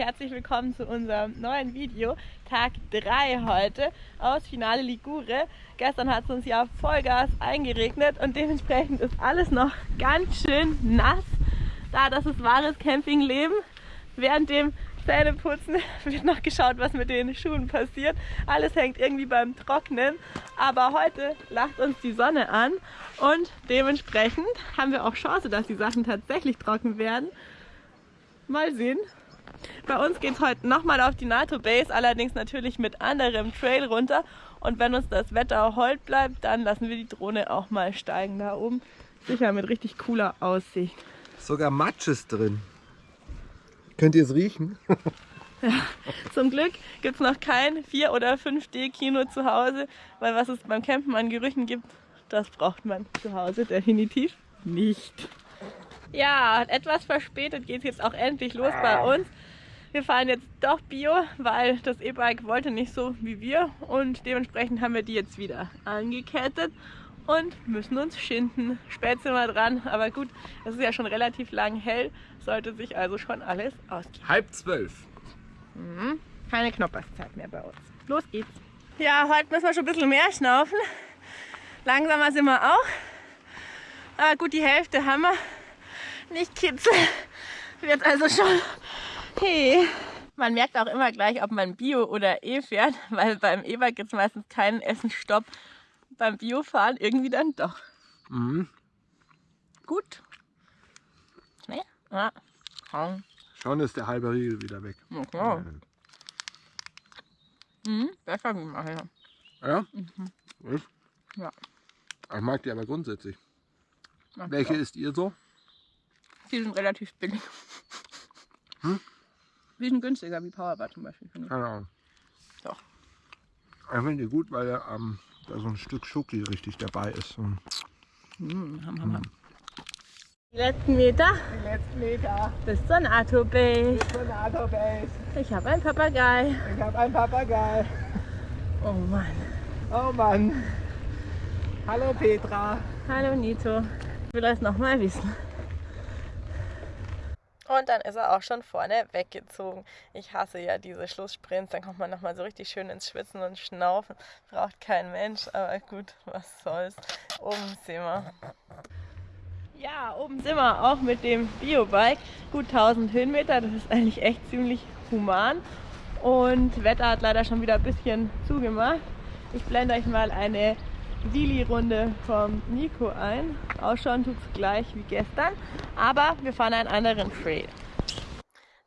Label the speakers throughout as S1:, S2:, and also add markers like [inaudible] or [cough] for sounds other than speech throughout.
S1: herzlich willkommen zu unserem neuen Video. Tag 3 heute aus Finale Ligure. Gestern hat es uns ja Vollgas eingeregnet und dementsprechend ist alles noch ganz schön nass. Da das ist wahres Campingleben. Während dem Zähneputzen [laughs] wird noch geschaut, was mit den Schuhen passiert. Alles hängt irgendwie beim Trocknen. Aber heute lacht uns die Sonne an und dementsprechend haben wir auch Chance, dass die Sachen tatsächlich trocken werden. Mal sehen. Bei uns geht es heute nochmal auf die NATO Base, allerdings natürlich mit anderem Trail runter. Und wenn uns das Wetter hold bleibt, dann lassen wir die Drohne auch mal steigen da oben. Sicher mit richtig cooler Aussicht.
S2: Sogar Matsch ist drin. Könnt ihr es riechen? [laughs]
S1: ja, zum Glück gibt es noch kein 4- oder 5D-Kino zu Hause, weil was es beim Campen an Gerüchen gibt, das braucht man zu Hause definitiv nicht. Ja, etwas verspätet geht es jetzt auch endlich los bei uns. Wir fahren jetzt doch Bio, weil das E-Bike wollte nicht so wie wir und dementsprechend haben wir die jetzt wieder angekettet und müssen uns schinden. Spät sind wir dran, aber gut, es ist ja schon relativ lang hell, sollte sich also schon alles ausgehen.
S2: Halb zwölf.
S1: Mhm. Keine Knopperszeit mehr bei uns. Los geht's. Ja, heute müssen wir schon ein bisschen mehr schnaufen. Langsamer sind wir auch. Aber gut, die Hälfte haben wir nicht kitzeln. Wird also schon. Hey. Man merkt auch immer gleich, ob man Bio oder E fährt, weil beim E-Bike gibt es meistens keinen Essenstopp. Beim Biofahren irgendwie dann doch. Mhm. Gut.
S2: Nee? Ja. Schon ist der halbe Riegel wieder weg.
S1: Okay. Mhm, besser wie nachher.
S2: Ja? Mhm. Ja. Ich mag die aber grundsätzlich. Mag Welche ist ihr so?
S1: Die sind relativ billig. Hm? Die sind günstiger wie Powerbar zum Beispiel.
S2: Keine Ahnung. Doch. Ich finde die gut, weil ähm, da so ein Stück Schoki richtig dabei ist. Und,
S1: mm, ham, ham, ham. Die letzten Meter.
S2: Die letzten Meter.
S1: Bis zur NATO-Base.
S2: Bis zur NATO-Base.
S1: Ich habe einen Papagei.
S2: Ich habe einen Papagei.
S1: Oh Mann.
S2: Oh Mann. Hallo Petra.
S1: Hallo Nito. Ich will das nochmal wissen. Und dann ist er auch schon vorne weggezogen. Ich hasse ja diese Schlusssprints. Dann kommt man nochmal so richtig schön ins Schwitzen und Schnaufen. Braucht kein Mensch, aber gut, was soll's. Oben sehen wir. Ja, oben sind wir auch mit dem Biobike. Gut 1000 Höhenmeter, das ist eigentlich echt ziemlich human. Und Wetter hat leider schon wieder ein bisschen zugemacht. Ich blende euch mal eine Sili-Runde vom Nico ein. Ausschauen tut es gleich wie gestern, aber wir fahren einen anderen Trail.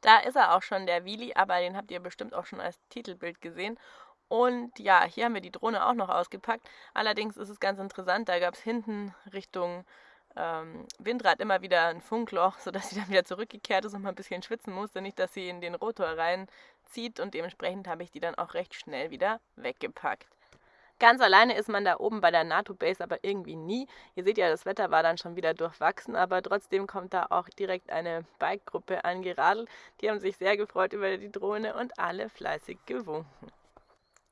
S1: Da ist er auch schon, der Wheelie, aber den habt ihr bestimmt auch schon als Titelbild gesehen. Und ja, hier haben wir die Drohne auch noch ausgepackt. Allerdings ist es ganz interessant, da gab es hinten Richtung ähm, Windrad immer wieder ein Funkloch, sodass sie dann wieder zurückgekehrt ist und mal ein bisschen schwitzen musste. Nicht, dass sie in den Rotor reinzieht und dementsprechend habe ich die dann auch recht schnell wieder weggepackt. Ganz alleine ist man da oben bei der NATO-Base aber irgendwie nie. Ihr seht ja, das Wetter war dann schon wieder durchwachsen, aber trotzdem kommt da auch direkt eine Bike-Gruppe angeradelt. Die haben sich sehr gefreut über die Drohne und alle fleißig gewunken.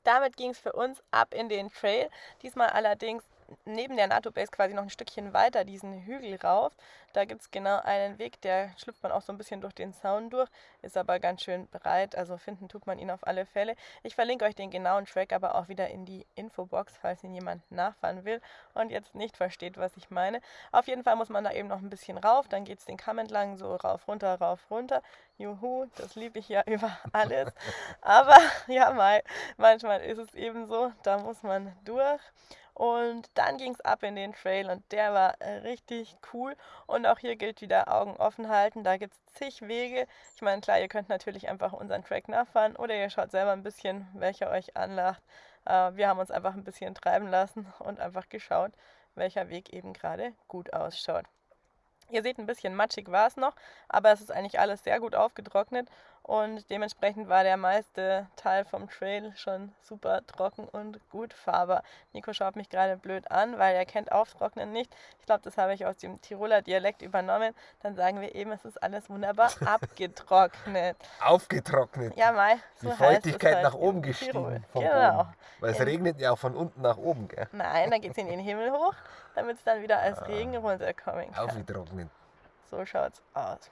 S1: Damit ging es für uns ab in den Trail. Diesmal allerdings neben der NATO-Base quasi noch ein Stückchen weiter diesen Hügel rauf. Da gibt es genau einen Weg, der schlüpft man auch so ein bisschen durch den Zaun durch, ist aber ganz schön breit, also finden tut man ihn auf alle Fälle. Ich verlinke euch den genauen Track aber auch wieder in die Infobox, falls ihn jemand nachfahren will und jetzt nicht versteht, was ich meine. Auf jeden Fall muss man da eben noch ein bisschen rauf, dann geht es den Kamm entlang, so rauf, runter, rauf, runter. Juhu, das liebe ich ja [laughs] über alles. Aber ja, mal, manchmal ist es eben so, da muss man durch. Und dann ging es ab in den Trail und der war äh, richtig cool. Und auch hier gilt wieder Augen offen halten. Da gibt es zig Wege. Ich meine, klar, ihr könnt natürlich einfach unseren Track nachfahren oder ihr schaut selber ein bisschen, welcher euch anlacht. Äh, wir haben uns einfach ein bisschen treiben lassen und einfach geschaut, welcher Weg eben gerade gut ausschaut. Ihr seht, ein bisschen matschig war es noch, aber es ist eigentlich alles sehr gut aufgetrocknet und dementsprechend war der meiste Teil vom Trail schon super trocken und gut fahrbar. Nico schaut mich gerade blöd an, weil er kennt Auftrocknen nicht. Ich glaube, das habe ich aus dem Tiroler Dialekt übernommen. Dann sagen wir eben, es ist alles wunderbar [laughs] abgetrocknet.
S2: Aufgetrocknet.
S1: Ja, mal.
S2: So Die Feuchtigkeit halt nach oben gestiegen. genau. Oben. Weil es regnet ja auch von unten nach oben, gell?
S1: Nein, dann geht es in den Himmel hoch damit es dann wieder als ah. Regen runterkommen kann.
S2: Aufgetrocknet.
S1: So schaut's aus.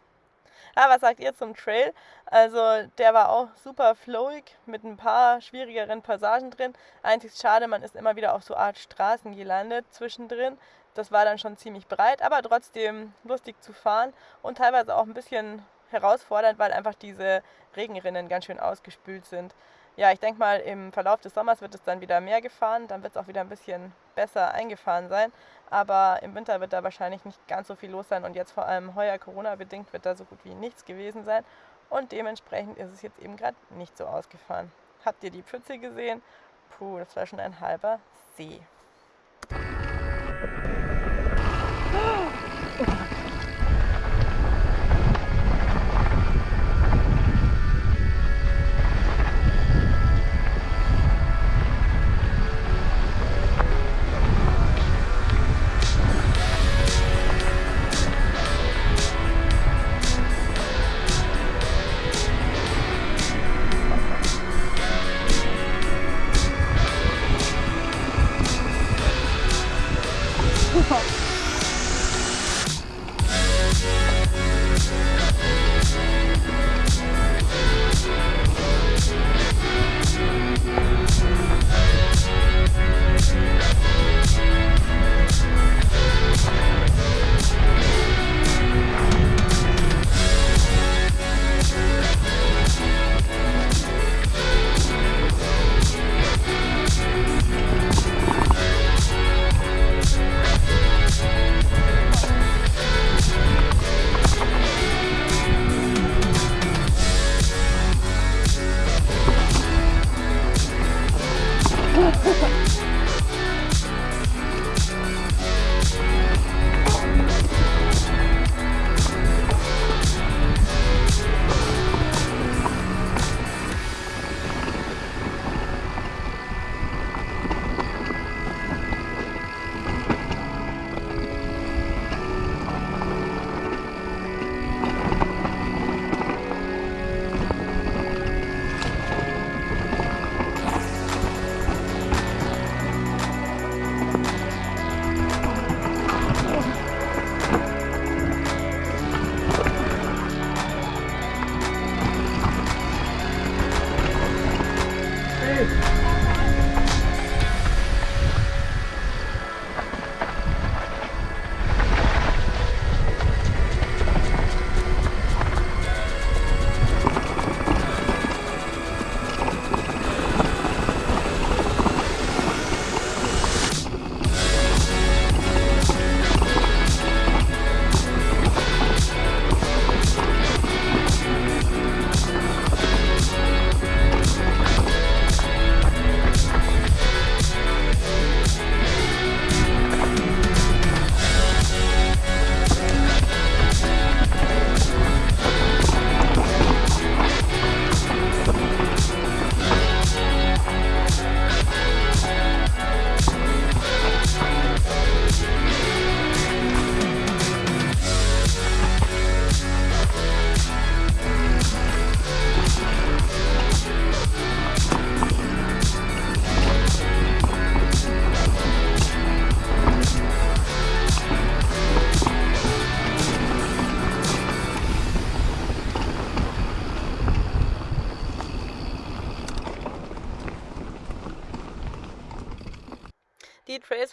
S1: Ja, was sagt ihr zum Trail? Also der war auch super flowig mit ein paar schwierigeren Passagen drin. Einzig schade, man ist immer wieder auf so Art Straßen gelandet zwischendrin. Das war dann schon ziemlich breit, aber trotzdem lustig zu fahren und teilweise auch ein bisschen herausfordernd, weil einfach diese Regenrinnen ganz schön ausgespült sind. Ja, ich denke mal, im Verlauf des Sommers wird es dann wieder mehr gefahren, dann wird es auch wieder ein bisschen besser eingefahren sein. Aber im Winter wird da wahrscheinlich nicht ganz so viel los sein und jetzt vor allem heuer Corona-bedingt wird da so gut wie nichts gewesen sein. Und dementsprechend ist es jetzt eben gerade nicht so ausgefahren. Habt ihr die Pfütze gesehen? Puh, das war schon ein halber See.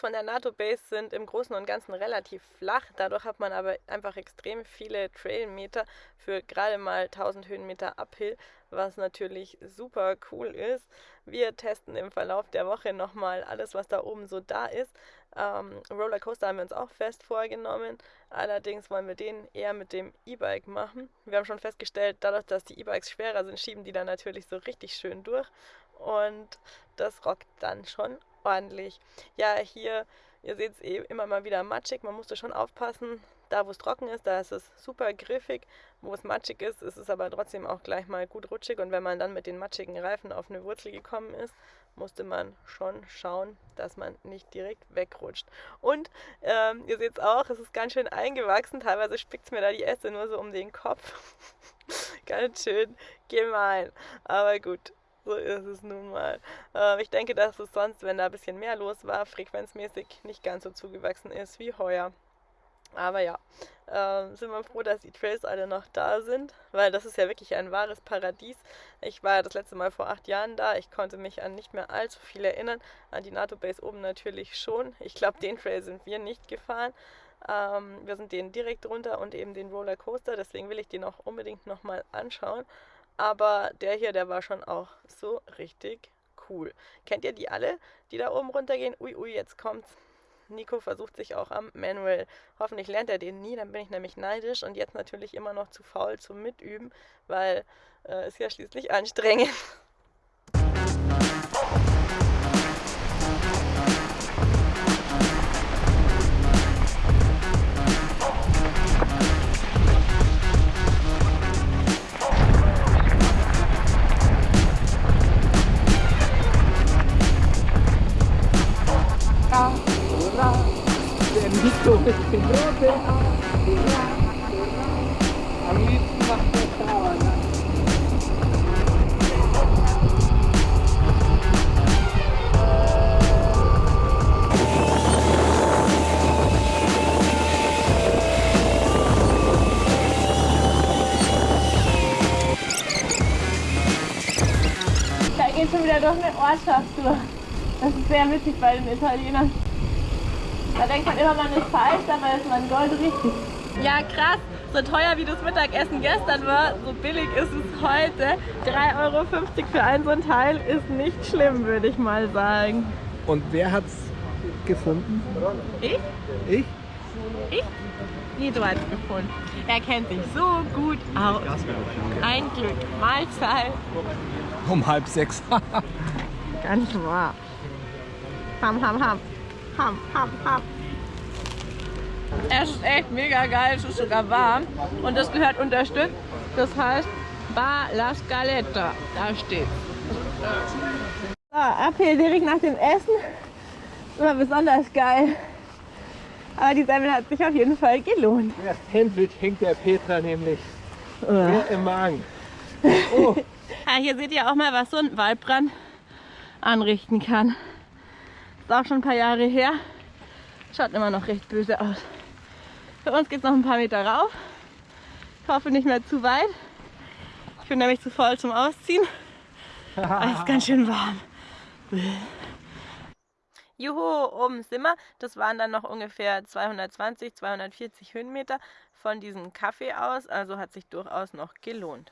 S1: Von der NATO-Base sind im Großen und Ganzen relativ flach. Dadurch hat man aber einfach extrem viele Trailmeter für gerade mal 1000 Höhenmeter Uphill, was natürlich super cool ist. Wir testen im Verlauf der Woche nochmal alles, was da oben so da ist. Ähm, Rollercoaster haben wir uns auch fest vorgenommen. Allerdings wollen wir den eher mit dem E-Bike machen. Wir haben schon festgestellt, dadurch, dass die E-Bikes schwerer sind, schieben die dann natürlich so richtig schön durch. Und das rockt dann schon ordentlich. Ja, hier, ihr seht es eh immer mal wieder matschig. Man musste schon aufpassen. Da, wo es trocken ist, da ist es super griffig. Wo es matschig ist, ist es aber trotzdem auch gleich mal gut rutschig. Und wenn man dann mit den matschigen Reifen auf eine Wurzel gekommen ist, musste man schon schauen, dass man nicht direkt wegrutscht. Und ähm, ihr seht es auch, es ist ganz schön eingewachsen. Teilweise spickt es mir da die Äste nur so um den Kopf. [laughs] ganz schön gemein. Aber gut, so ist es nun mal. Äh, ich denke, dass es sonst, wenn da ein bisschen mehr los war, frequenzmäßig nicht ganz so zugewachsen ist wie heuer. Aber ja, ähm, sind wir froh, dass die Trails alle noch da sind, weil das ist ja wirklich ein wahres Paradies. Ich war das letzte Mal vor acht Jahren da. Ich konnte mich an nicht mehr allzu viel erinnern. An die NATO Base oben natürlich schon. Ich glaube, den Trail sind wir nicht gefahren. Ähm, wir sind den direkt runter und eben den Rollercoaster. Deswegen will ich den auch unbedingt nochmal anschauen. Aber der hier, der war schon auch so richtig cool. Kennt ihr die alle, die da oben runtergehen? Ui, ui, jetzt kommt's. Nico versucht sich auch am Manual. Hoffentlich lernt er den nie, dann bin ich nämlich neidisch und jetzt natürlich immer noch zu faul zum Mitüben, weil äh, ist ja schließlich anstrengend. [laughs] geht schon wieder durch eine Ortschaft durch. Das ist sehr witzig bei den Italienern. Da denkt man immer, man ist falsch, dabei ist man gold richtig. Ja, krass. So teuer wie das Mittagessen gestern war, so billig ist es heute. 3,50 Euro für ein so ein Teil ist nicht schlimm, würde ich mal sagen.
S2: Und wer hat's gefunden?
S1: Ich?
S2: Ich?
S1: Ich? Nito hat es gefunden. Er kennt sich so gut aus. Ein Glück. Mahlzeit.
S2: Um halb sechs. [laughs]
S1: Ganz wahr. Ham, ham, ham. Ham, ham, ham. Es ist echt mega geil, es ist sogar warm und das gehört unterstützt. Das heißt Bar La Scaletta, da steht. So, ab hier direkt nach dem Essen. Immer besonders geil. Aber die Semmel hat sich auf jeden Fall gelohnt.
S3: Das Sandwich hängt der Petra nämlich
S1: Oh.
S3: sehr im Magen. Oh, [laughs]
S1: Ja, hier seht ihr auch mal, was so ein Waldbrand anrichten kann. Ist auch schon ein paar Jahre her. Schaut immer noch recht böse aus. Für uns geht es noch ein paar Meter rauf. Ich hoffe nicht mehr zu weit. Ich bin nämlich zu voll zum Ausziehen. [laughs] Es ist ganz schön warm. Juhu, oben sind wir. Das waren dann noch ungefähr 220, 240 Höhenmeter von diesem Kaffee aus. Also hat sich durchaus noch gelohnt.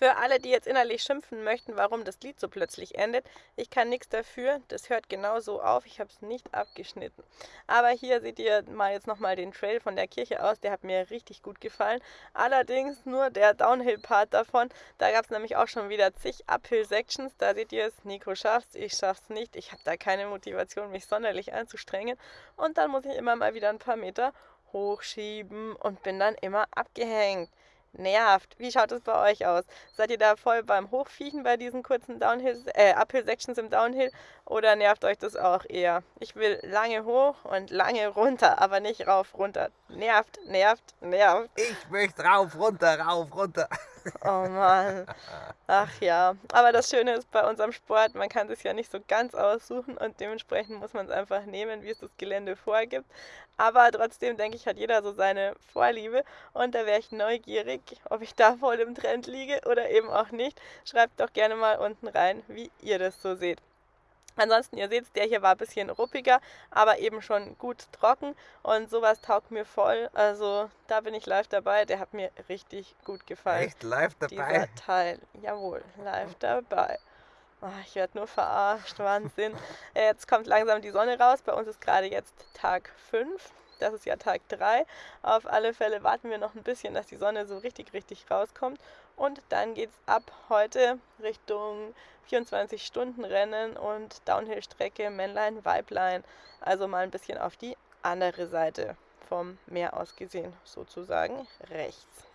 S1: Für alle, die jetzt innerlich schimpfen möchten, warum das Lied so plötzlich endet, ich kann nichts dafür. Das hört genau so auf. Ich habe es nicht abgeschnitten. Aber hier seht ihr mal jetzt nochmal den Trail von der Kirche aus. Der hat mir richtig gut gefallen. Allerdings nur der Downhill-Part davon. Da gab es nämlich auch schon wieder zig Uphill-Sections. Da seht ihr es, Nico schafft's, ich schaff's nicht. Ich habe da keine Motivation, mich sonderlich anzustrengen. Und dann muss ich immer mal wieder ein paar Meter hochschieben und bin dann immer abgehängt. Nervt. Wie schaut es bei euch aus? Seid ihr da voll beim Hochviechen bei diesen kurzen Downhill, äh, Uphill-Sections im Downhill oder nervt euch das auch eher? Ich will lange hoch und lange runter, aber nicht rauf, runter. Nervt, nervt, nervt.
S2: Ich möchte rauf, runter, rauf, runter.
S1: Oh Mann. Ach ja. Aber das Schöne ist bei unserem Sport, man kann es ja nicht so ganz aussuchen und dementsprechend muss man es einfach nehmen, wie es das Gelände vorgibt. Aber trotzdem denke ich, hat jeder so seine Vorliebe und da wäre ich neugierig, ob ich da voll im Trend liege oder eben auch nicht. Schreibt doch gerne mal unten rein, wie ihr das so seht. Ansonsten, ihr seht, der hier war ein bisschen ruppiger, aber eben schon gut trocken und sowas taugt mir voll. Also da bin ich live dabei. Der hat mir richtig gut gefallen.
S2: Echt live dabei?
S1: Dieser Teil. Jawohl, live dabei. Oh, ich werde nur verarscht, Wahnsinn. [laughs] Jetzt kommt langsam die Sonne raus. Bei uns ist gerade jetzt Tag 5. Das ist ja Tag 3. Auf alle Fälle warten wir noch ein bisschen, dass die Sonne so richtig, richtig rauskommt. Und dann geht es ab heute Richtung 24-Stunden-Rennen und Downhill-Strecke Männlein, Weiblein. Also mal ein bisschen auf die andere Seite vom Meer aus gesehen, sozusagen rechts.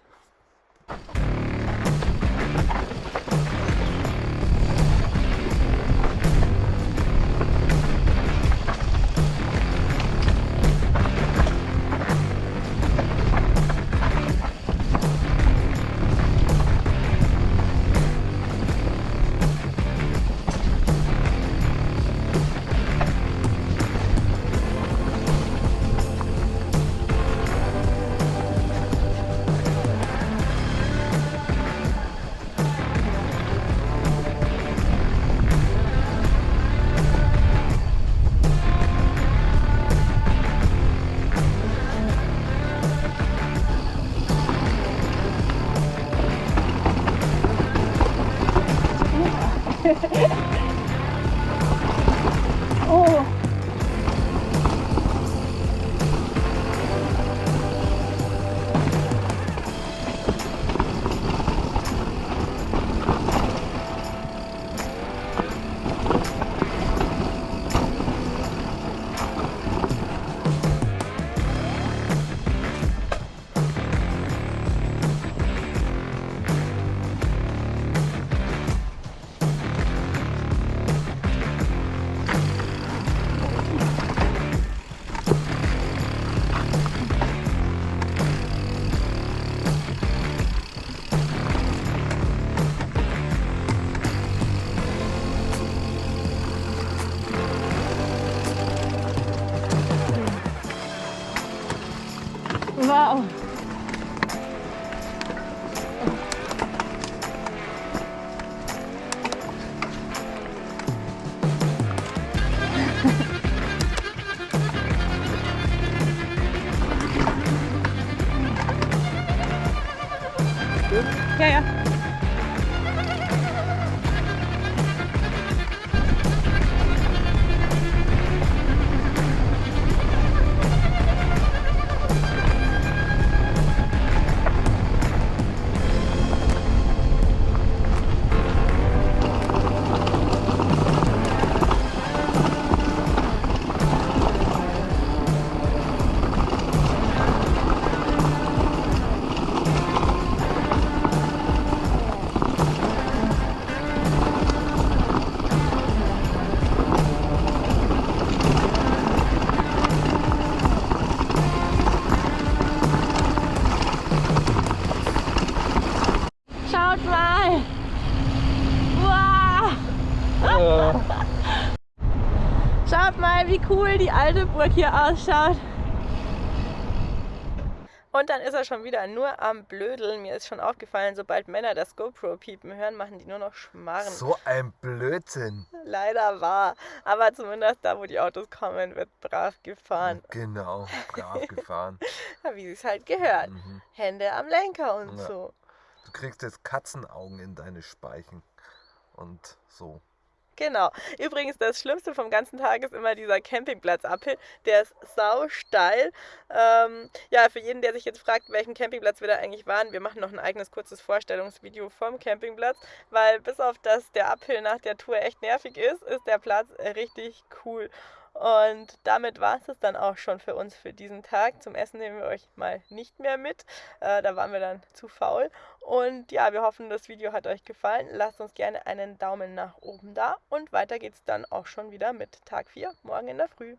S1: [laughs]
S4: Oh. Ja, ja. Cool die alte Burg hier ausschaut.
S1: Und dann ist er schon wieder nur am Blödeln. Mir ist schon aufgefallen, sobald Männer das GoPro-Piepen hören, machen die nur noch Schmarren.
S2: So ein Blödsinn.
S1: Leider wahr. Aber zumindest da, wo die Autos kommen, wird brav gefahren.
S2: Genau, brav [laughs] gefahren.
S1: Wie es halt gehört.
S2: Mhm.
S1: Hände am Lenker und
S2: Ja.
S1: so.
S2: Du kriegst jetzt Katzenaugen in deine Speichen. Und so.
S1: Genau. Übrigens, das Schlimmste vom ganzen Tag ist immer dieser Campingplatz Uphill. Der ist sau steil. Ähm, ja, für jeden, der sich jetzt fragt, welchen Campingplatz wir da eigentlich waren, wir machen noch ein eigenes kurzes Vorstellungsvideo vom Campingplatz, weil bis auf das der Uphill nach der Tour echt nervig ist, ist der Platz richtig cool. Und damit war es dann auch schon für uns für diesen Tag. Zum Essen nehmen wir euch mal nicht mehr mit. Äh, da waren wir dann zu faul. Und ja, wir hoffen, das Video hat euch gefallen. Lasst uns gerne einen Daumen nach oben da. Und weiter geht's dann auch schon wieder mit Tag 4 morgen in der Früh.